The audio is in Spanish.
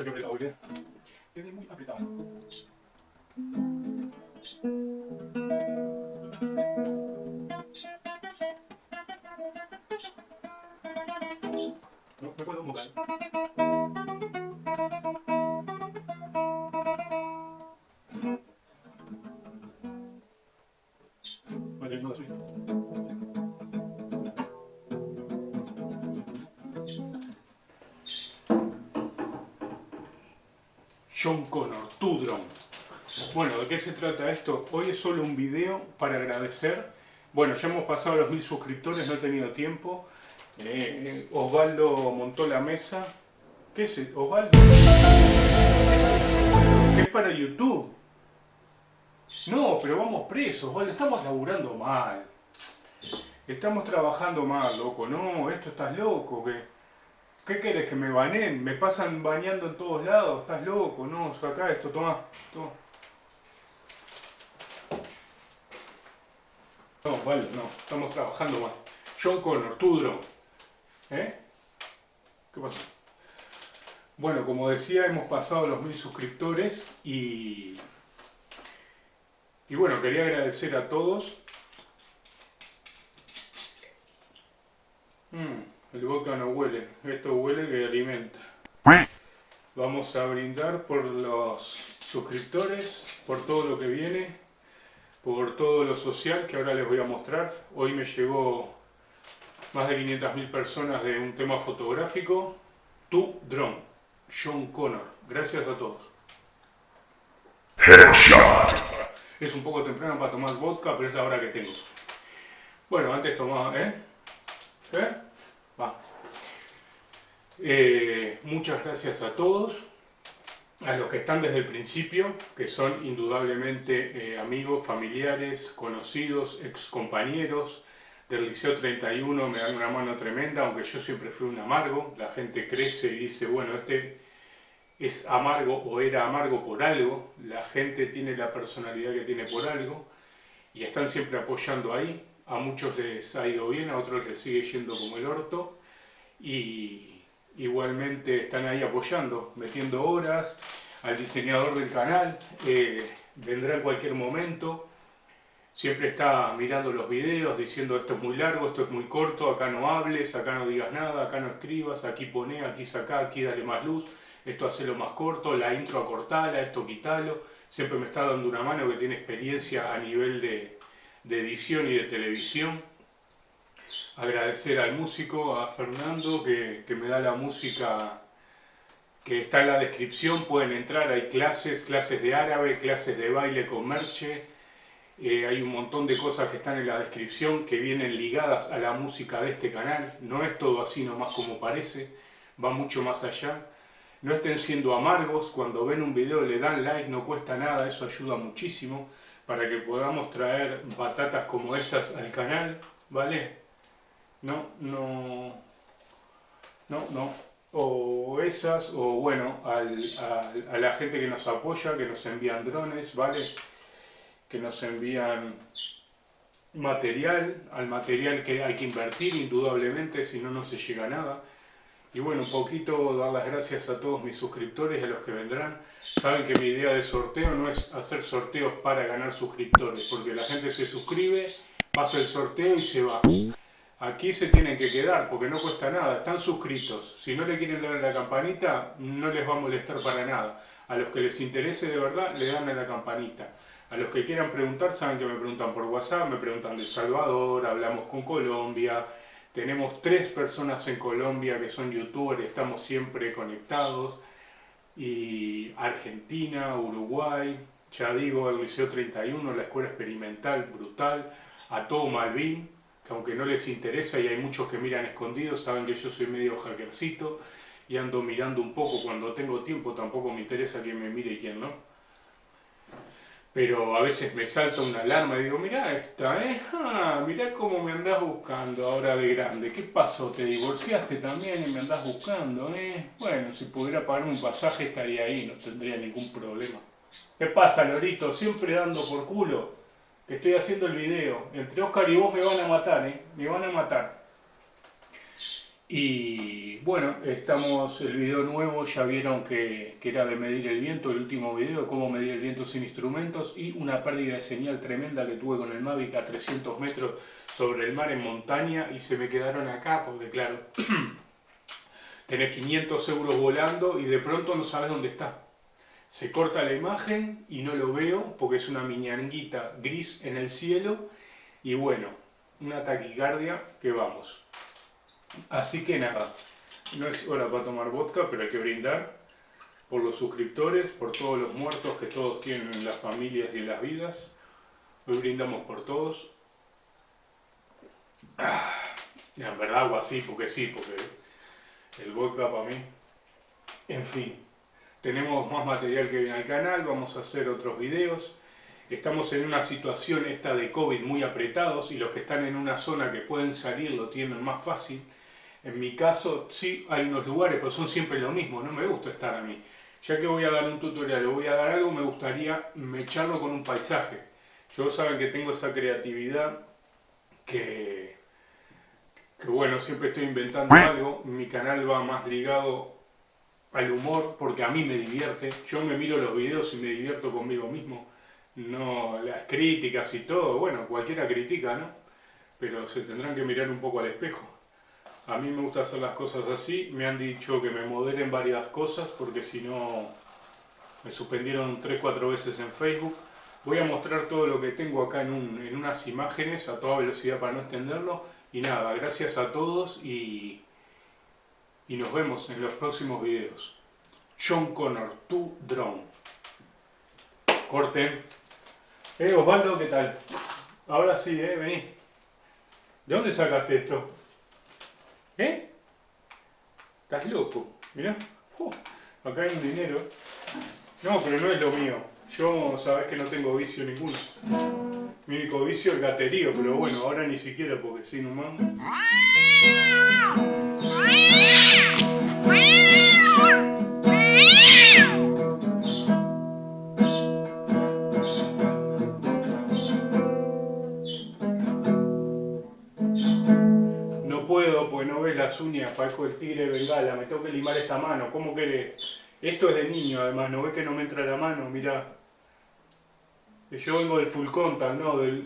Creo que apretado, bien. Quedé muy apretado. No, me puedo no. John Connor, tu drone. Bueno, ¿de qué se trata esto? Hoy es solo un video para agradecer. Bueno, ya hemos pasado los mil suscriptores, no he tenido tiempo. Eh, Osvaldo montó la mesa. ¿Qué es eso? Osvaldo? ¿Qué es para YouTube? No, pero vamos presos, Osvaldo, estamos laburando mal. Estamos trabajando mal, loco. No, esto estás loco, ¿qué? ¿Qué querés que me banen? Me pasan bañando en todos lados, estás loco, no, acá esto, toma, toma. No, vale, no, estamos trabajando mal. John Connor, tu drone. ¿Eh? ¿Qué pasó? Bueno, como decía, hemos pasado los mil suscriptores y... Y bueno, quería agradecer a todos. Mm, el vodka no huele, esto huele que alimenta. Vamos a brindar por los suscriptores, por todo lo que viene, por todo lo social que ahora les voy a mostrar. Hoy me llegó más de 500.000 personas de un tema fotográfico. Tu drone, John Connor. Gracias a todos. Es un poco temprano para tomar vodka, pero es la hora que tengo. Bueno, antes tomaba, ¿eh? ¿Eh? Eh, muchas gracias a todos, a los que están desde el principio, que son indudablemente eh, amigos, familiares, conocidos, ex compañeros del Liceo 31, me dan una mano tremenda, aunque yo siempre fui un amargo, la gente crece y dice, bueno, este es amargo o era amargo por algo, la gente tiene la personalidad que tiene por algo, y están siempre apoyando ahí, a muchos les ha ido bien, a otros les sigue yendo como el orto, y igualmente están ahí apoyando, metiendo horas, al diseñador del canal, eh, vendrá en cualquier momento, siempre está mirando los videos, diciendo esto es muy largo, esto es muy corto, acá no hables, acá no digas nada, acá no escribas, aquí pone, aquí saca, aquí dale más luz, esto hacelo más corto, la intro acortala, esto quitalo, siempre me está dando una mano que tiene experiencia a nivel de, de edición y de televisión. Agradecer al músico, a Fernando, que, que me da la música que está en la descripción, pueden entrar, hay clases, clases de árabe, clases de baile con merche, eh, hay un montón de cosas que están en la descripción que vienen ligadas a la música de este canal, no es todo así nomás como parece, va mucho más allá. No estén siendo amargos, cuando ven un video le dan like, no cuesta nada, eso ayuda muchísimo para que podamos traer batatas como estas al canal, ¿vale? No, no, no, no, o esas, o bueno, a la gente que nos apoya, que nos envían drones, ¿vale? Que nos envían material, al material que hay que invertir indudablemente, si no, no se llega a nada. Y bueno, un poquito dar las gracias a todos mis suscriptores y a los que vendrán. Saben que mi idea de sorteo no es hacer sorteos para ganar suscriptores, porque la gente se suscribe, pasa el sorteo y se va. Aquí se tienen que quedar porque no cuesta nada, están suscritos. Si no le quieren dar a la campanita, no les va a molestar para nada. A los que les interese de verdad, le dan a la campanita. A los que quieran preguntar, saben que me preguntan por WhatsApp, me preguntan de Salvador, hablamos con Colombia. Tenemos tres personas en Colombia que son youtubers, estamos siempre conectados. Y Argentina, Uruguay, ya digo, el Liceo 31, la escuela experimental, brutal. A todo Malvin, que aunque no les interesa y hay muchos que miran escondidos, saben que yo soy medio hackercito y ando mirando un poco cuando tengo tiempo, tampoco me interesa quién me mire y quién no pero a veces me salta una alarma y digo, mirá esta, ¿eh? Ah, mirá cómo me andás buscando ahora de grande. ¿Qué pasó? ¿Te divorciaste también y me andás buscando, eh? Bueno, si pudiera pagarme un pasaje estaría ahí, no tendría ningún problema. ¿Qué pasa, Lorito? Siempre dando por culo estoy haciendo el video. Entre Oscar y vos me van a matar, ¿eh? Me van a matar. Y bueno, estamos, el video nuevo, ya vieron que, que, era de medir el viento, el último video, cómo medir el viento sin instrumentos y una pérdida de señal tremenda que tuve con el Mavic a 300 metros sobre el mar en montaña y se me quedaron acá porque claro, tenés 500 euros volando y de pronto no sabes dónde está. Se corta la imagen y no lo veo porque es una miñanguita gris en el cielo y bueno, una taquicardia que vamos. Así que nada, no es hora para tomar vodka, pero hay que brindar por los suscriptores, por todos los muertos que todos tienen en las familias y en las vidas. Hoy brindamos por todos. Ah, en verdad hago así porque sí, porque el vodka para mí. En fin, tenemos más material que viene al canal, vamos a hacer otros videos. Estamos en una situación esta de COVID muy apretados y los que están en una zona que pueden salir lo tienen más fácil. En mi caso, sí, hay unos lugares, pero son siempre lo mismo, no me gusta estar a mí. Ya que voy a dar un tutorial o voy a dar algo, me gustaría echarlo con un paisaje. Yo saben que tengo esa creatividad que, que bueno, siempre estoy inventando algo. Mi canal va más ligado al humor porque a mí me divierte. Yo me miro los videos y me divierto conmigo mismo. No las críticas y todo, bueno, cualquiera critica, ¿no? Pero se tendrán que mirar un poco al espejo. A mí me gusta hacer las cosas así. Me han dicho que me moderen varias cosas porque si no me suspendieron 3-4 veces en Facebook. Voy a mostrar todo lo que tengo acá en, en, unas imágenes a toda velocidad para no extenderlo. Y nada, gracias a todos y, y nos vemos en los próximos videos. John Connor, tu drone. Corte. Eh, Osvaldo, ¿qué tal? Ahora sí, eh, vení. ¿De dónde sacaste esto? ¿Eh? Estás loco, mirá. Acá hay un dinero. No, pero no es lo mío. Yo sabes que no tengo vicio ninguno. Mi único vicio es gaterío, pero bueno, ahora ni siquiera porque sin humano. Las uñas, parezco el tigre de Bengala, me tengo que limar esta mano, ¿cómo querés? Esto es de niño además, ¿no ves que no me entra la mano? Mirá. Yo vengo del full contact, ¿no? Del,